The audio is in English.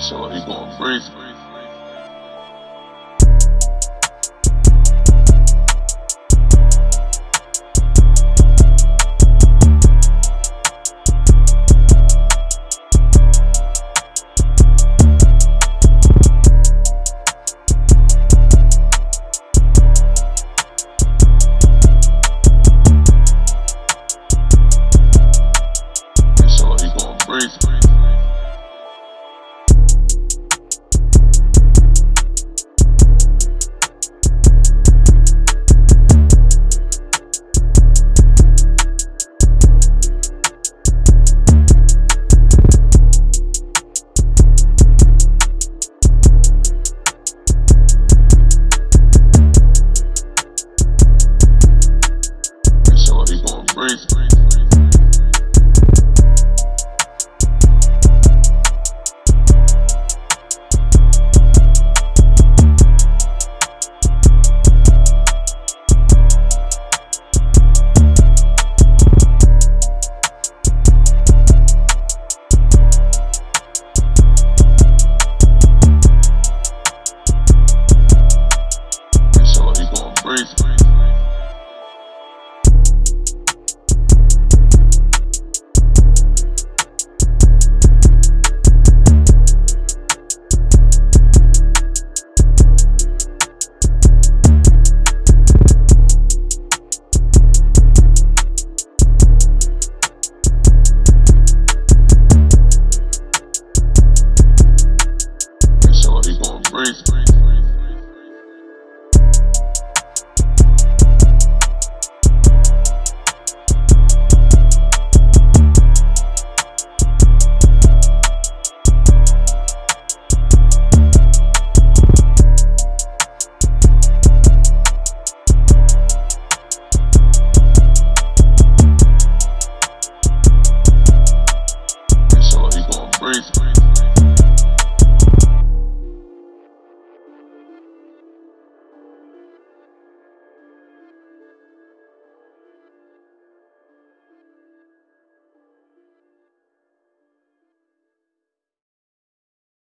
Sound like he going crazy. you